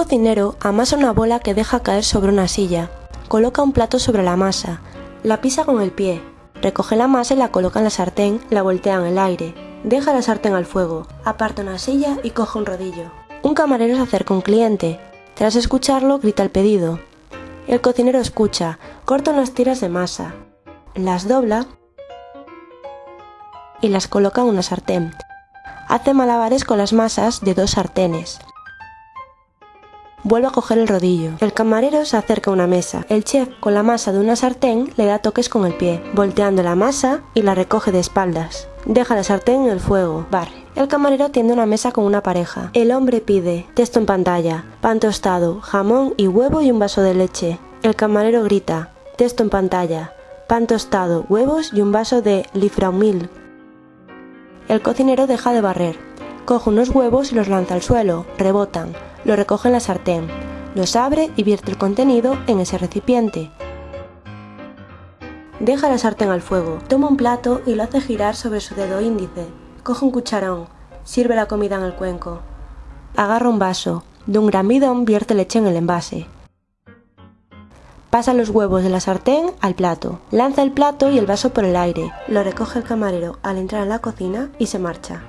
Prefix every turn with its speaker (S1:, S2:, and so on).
S1: cocinero amasa una bola que deja caer sobre una silla. Coloca un plato sobre la masa. La pisa con el pie. Recoge la masa y la coloca en la sartén, la voltea en el aire. Deja la sartén al fuego. Aparta una silla y coge un rodillo. Un camarero se acerca a un cliente. Tras escucharlo, grita el pedido. El cocinero escucha, corta unas tiras de masa, las dobla y las coloca en una sartén. Hace malabares con las masas de dos sartenes. Vuelve a coger el rodillo. El camarero se acerca a una mesa. El chef, con la masa de una sartén, le da toques con el pie, volteando la masa y la recoge de espaldas. Deja la sartén en el fuego, barre. El camarero tiende una mesa con una pareja. El hombre pide, texto en pantalla, pan tostado, jamón y huevo y un vaso de leche. El camarero grita, texto en pantalla, pan tostado, huevos y un vaso de lifraumil. El cocinero deja de barrer. Coge unos huevos y los lanza al suelo, rebotan, lo recoge en la sartén, los abre y vierte el contenido en ese recipiente. Deja la sartén al fuego, toma un plato y lo hace girar sobre su dedo índice. Coge un cucharón, sirve la comida en el cuenco. Agarra un vaso, de un gran bidón vierte leche en el envase. Pasa los huevos de la sartén al plato, lanza el plato y el vaso por el aire, lo recoge el camarero al entrar en la cocina y se marcha.